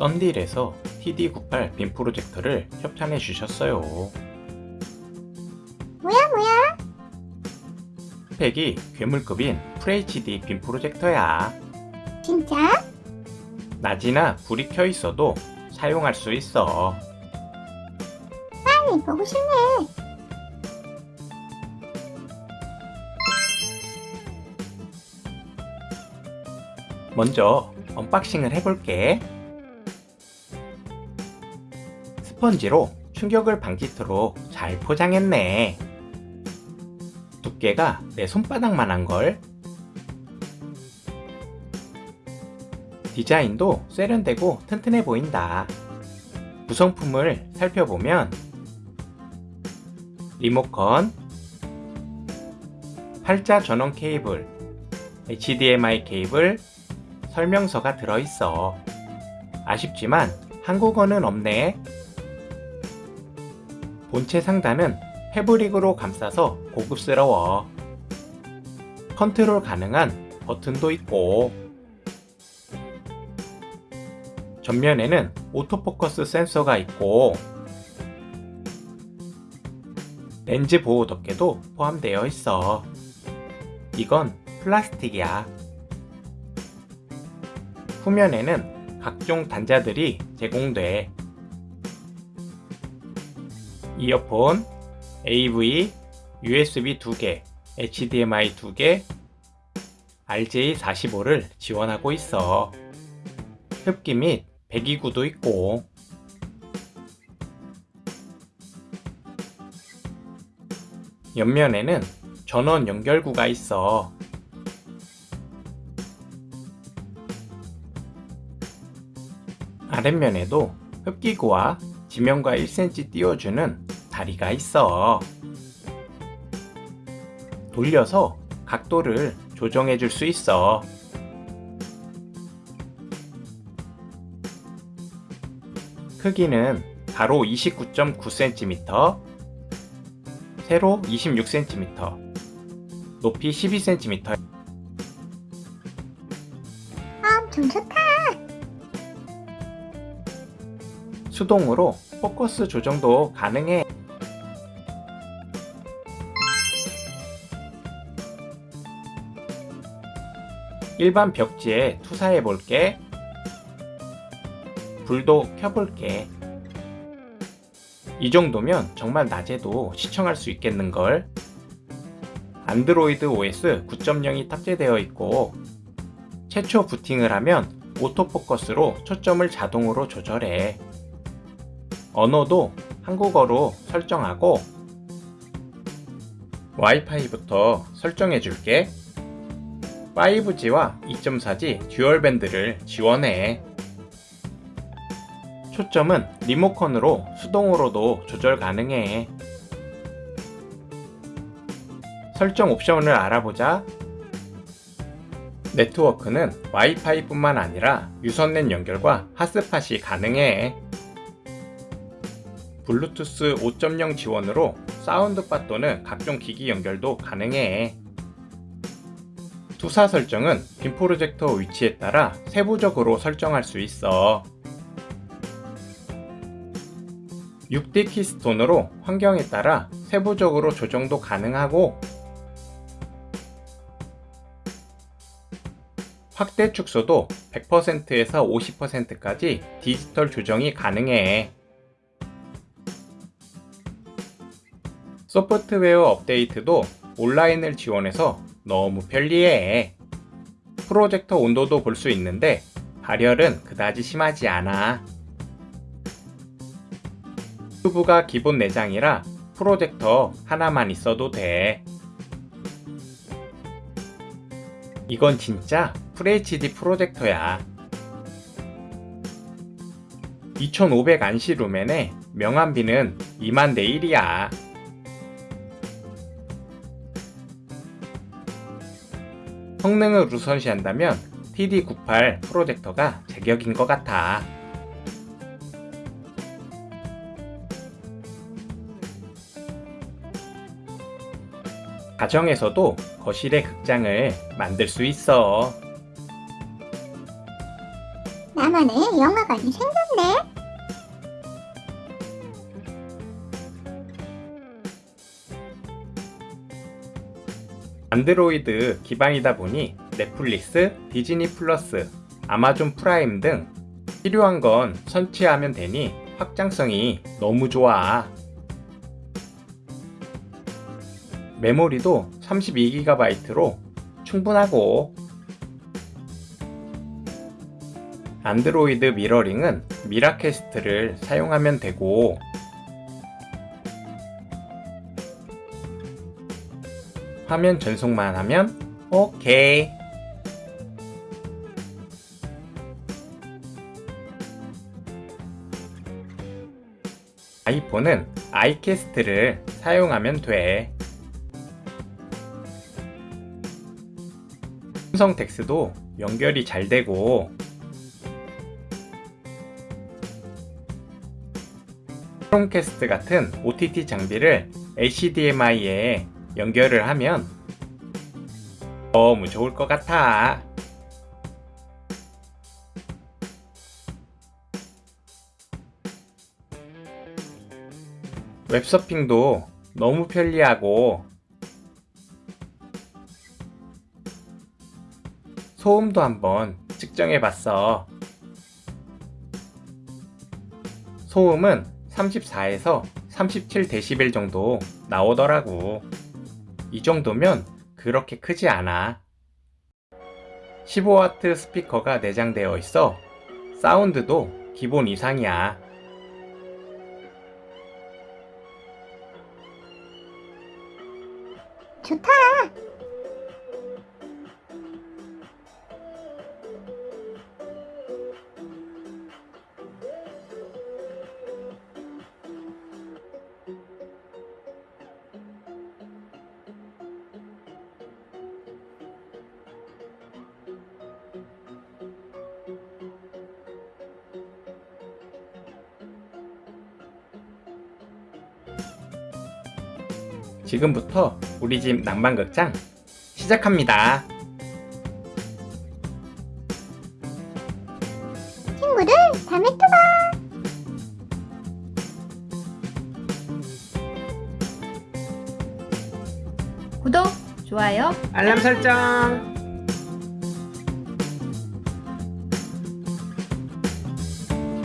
썬딜에서 TD98 빔 프로젝터를 협찬해 주셨어요. 뭐야 뭐야? 스펙이 괴물급인 FHD 빔 프로젝터야. 진짜? 낮이나 불이 켜 있어도 사용할 수 있어. 빨리 보고 싶네. 먼저 unboxing을 해볼게. 스펀지로 충격을 방지토록 잘 포장했네. 두께가 내 손바닥만한 걸. 디자인도 세련되고 튼튼해 보인다. 구성품을 살펴보면 리모컨, 팔자 전원 케이블, HDMI 케이블, 설명서가 들어있어. 아쉽지만 한국어는 없네. 본체 상단은 fabric으로 감싸서 고급스러워. 컨트롤 가능한 버튼도 있고 전면에는 autofocus 센서가 있고 렌즈 보호 덮개도 포함되어 있어. 이건 플라스틱이야. 후면에는 각종 단자들이 제공돼. 이어폰, AV, USB 2개, HDMI 2개, RJ45를 지원하고 있어. 흡기 및 배기구도 있고 옆면에는 전원 연결구가 있어. 아랫면에도 흡기구와 지면과 1cm 띄워주는 다리가 있어. 돌려서 각도를 조정해 줄 수 있어. 크기는 가로 29.9cm, 세로 26cm, 높이 12cm. 엄청 좋다. 수동으로 포커스 조정도 가능해. 일반 벽지에 투사해 볼게. 불도 켜볼게. 이 정도면 정말 낮에도 시청할 수 있겠는걸. 안드로이드 OS 9.0이 탑재되어 있고 최초 부팅을 하면 오토포커스로 초점을 자동으로 조절해. 언어도 한국어로 설정하고 와이파이부터 설정해 줄게 5G와 2.4G 듀얼밴드를 지원해. 초점은 리모컨으로 수동으로도 조절 가능해. 설정 옵션을 알아보자. 네트워크는 와이파이 뿐만 아니라 유선랜 연결과 핫스팟이 가능해. 블루투스 5.0 지원으로 사운드바 또는 각종 기기 연결도 가능해. 투사 설정은 빔 프로젝터 위치에 따라 세부적으로 설정할 수 있어. 6D 키스톤으로 환경에 따라 세부적으로 조정도 가능하고 확대 축소도 100%에서 50%까지 디지털 조정이 가능해. 소프트웨어 업데이트도 온라인을 지원해서 너무 편리해. 프로젝터 온도도 볼 수 있는데 발열은 그다지 심하지 않아. 튜브가 기본 내장이라 프로젝터 하나만 있어도 돼. 이건 진짜 FHD 프로젝터야. 2500 안시 루멘에 명암비는 2만 대 1이야. 성능을 우선시한다면 TD98 프로젝터가 제격인 것 같아. 가정에서도 거실의 극장을 만들 수 있어. 나만의 영화관이 생겼네. 안드로이드 기반이다 보니 넷플릭스, 디즈니 플러스, 아마존 프라임 등 필요한 건 설치하면 되니 확장성이 너무 좋아. 메모리도 32GB로 충분하고 안드로이드 미러링은 미라캐스트를 사용하면 되고 화면 전송만 하면 오케이. 아이폰은 아이캐스트를 사용하면 돼. 음성 텍스도 연결이 잘 되고 크롬캐스트 같은 OTT 장비를 HDMI에 연결을 하면 너무 좋을 것 같아. 웹서핑도 너무 편리하고 소음도 한번 측정해 봤어. 소음은 34에서 37dB 정도 나오더라고. 이 정도면 그렇게 크지 않아. 15W 스피커가 내장되어 있어 사운드도 기본 이상이야. 좋다. 지금부터 우리 집 낭만극장 시작합니다. 친구들, 다음에 또 봐. 구독, 좋아요, 알람 설정